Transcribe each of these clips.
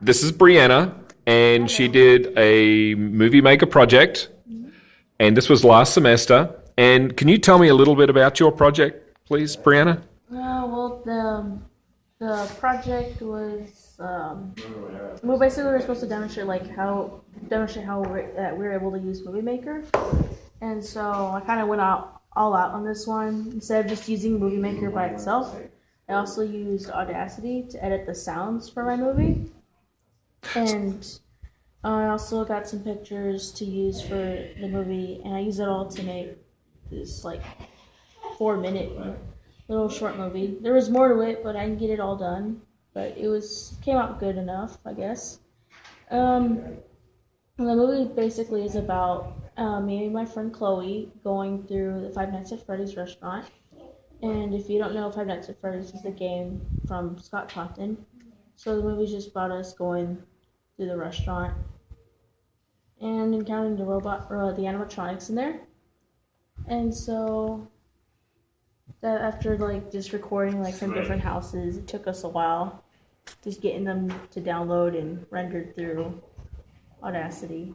this is Brianna, and she did a movie maker project, and this was last semester. And can you tell me a little bit about your project, please, Brianna? Uh, well, the the project was um, well, basically we were supposed to demonstrate like how demonstrate how we're, that we were able to use Movie Maker, and so I kind of went out all out on this one instead of just using Movie Maker by itself. I also used Audacity to edit the sounds for my movie, and I also got some pictures to use for the movie, and I used it all to make this like four minute little short movie. There was more to it, but I didn't get it all done. But it was came out good enough, I guess. Um, the movie basically is about uh, me and my friend Chloe going through the Five Nights at Freddy's restaurant. And if you don't know, Five Nights at Freddy's is a game from Scott Cawthon. So the movie's just about us going through the restaurant and encountering the robot, or the animatronics in there. And so that after like just recording like from different houses, it took us a while just getting them to download and rendered through Audacity.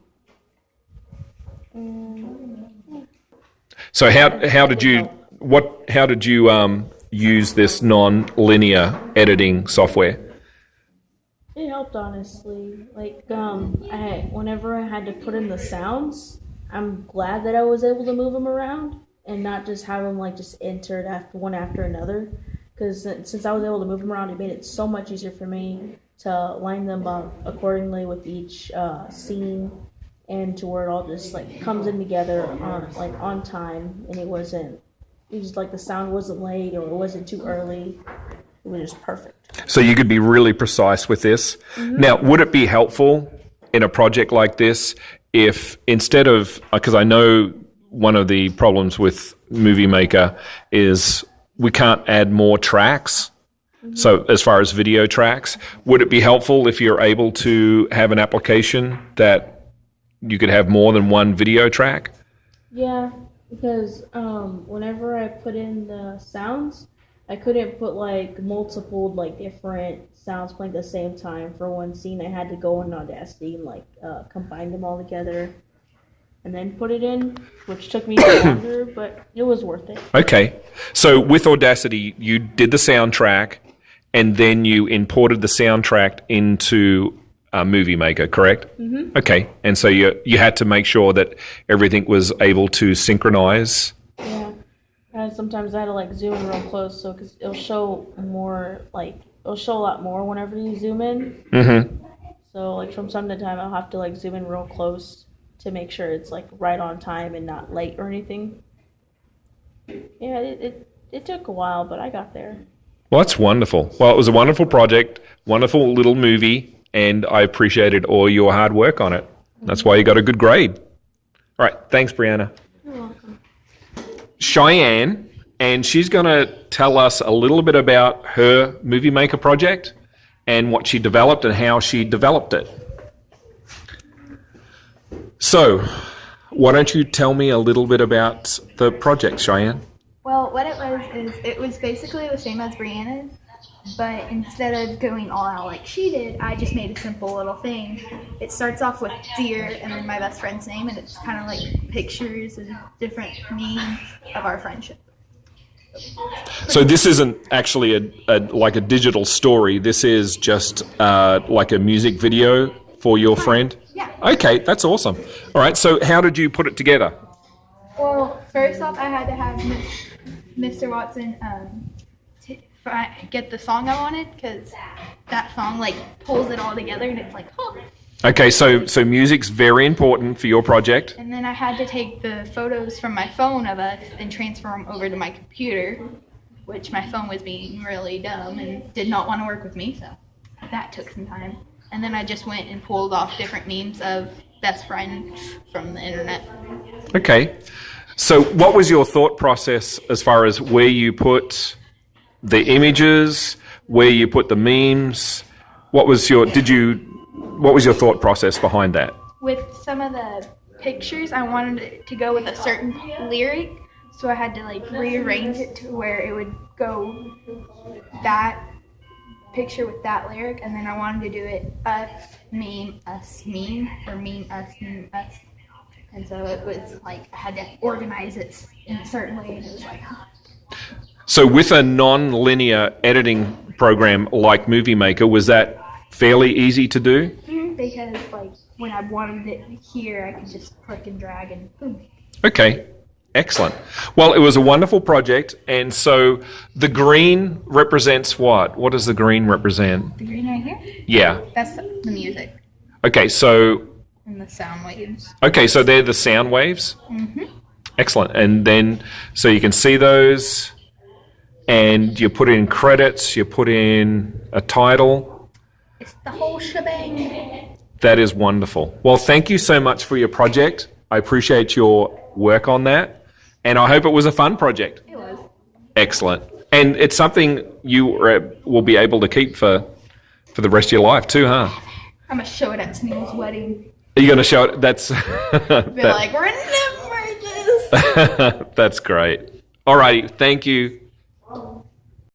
And So how how did you what how did you um, use this non-linear editing software? Helped honestly. Like um, I whenever I had to put in the sounds, I'm glad that I was able to move them around and not just have them like just entered after one after another. Because since I was able to move them around, it made it so much easier for me to line them up accordingly with each uh, scene and to where it all just like comes in together on like on time and it wasn't it was like the sound wasn't late or it wasn't too early it was just perfect So you could be really precise with this. Mm-hmm. Now, would it be helpful in a project like this if instead of uh, because I know one of the problems with Movie Maker is we can't add more tracks. Mm-hmm. So as far as video tracks, would it be helpful if you're able to have an application that you could have more than one video track? yeah because um whenever i put in the sounds i couldn't put like multiple like different sounds playing at the same time for one scene i had to go in audacity and like uh, combine them all together and then put it in which took me longer but it was worth it Okay. So with Audacity, you did the soundtrack and then you imported the soundtrack into uh, Movie Maker, correct? Mm-hmm. Okay. And so you you had to make sure that everything was able to synchronize. Yeah, and sometimes I had to like zoom in real close, so because it'll show more, like it'll show a lot more whenever you zoom in. Mm-hmm. So like from time to time, I'll have to like zoom in real close to make sure it's like right on time and not late or anything. Yeah, it it, it took a while, but I got there. Well, that's wonderful. Well, it was a wonderful project, wonderful little movie, and I appreciated all your hard work on it. That's why you got a good grade. All right. Thanks, Brianna. Cheyenne, and she's going to tell us a little bit about her movie maker project and what she developed and how she developed it. So, why don't you tell me a little bit about the project, Cheyenne? Well, what it was is it was basically the same as Brianna's, but instead of going all out like she did, I just made a simple little thing. It starts off with dear and then my best friend's name, and it's kind of like pictures and different memes of our friendship. So this isn't actually a, a like a digital story. This is just uh, like a music video for your friend. Yeah. Okay, that's awesome. All right. So how did you put it together? Well, first off, I had to have Mr. Watson um, get the song I wanted because that song like pulls it all together, and it's like, oh. Okay, so so music's very important for your project. And then I had to take the photos from my phone of us and transfer them over to my computer, which my phone was being really dumb and did not want to work with me, so that took some time. And then I just went and pulled off different memes of best friends from the internet. Okay. So what was your thought process as far as where you put the images, where you put the memes? What was your did you what was your thought process behind that? With some of the pictures, I wanted it to go with a certain lyric, so I had to like rearrange it to where it would go that picture with that lyric, and then I wanted to do it us, meme, us, meme, or meme, us, meme, us. And so it was like I had to organize it in a certain way, and it was like. So, with a non-linear editing program like Movie Maker, was that fairly easy to do? Mm, because like when I wanted it here, I could just click and drag and boom. Okay, excellent. Well, it was a wonderful project, and so the green represents what? What does the green represent? The green right here, Yeah. that's the music Okay, so and the sound waves. okay, so they're the sound waves. Mm-hmm. Excellent. And then so you can see those, and you put in credits. You put in a title. It's the whole shebang. That is wonderful. Well, thank you so much for your project. I appreciate your work on that, and I hope it was a fun project. It was. Excellent. And it's something you will be able to keep for for the rest of your life too, huh? I'm gonna show it at Sneel's wedding. Are you going to show it? That's Be that- like, remember this. that's great. All righty. Thank you.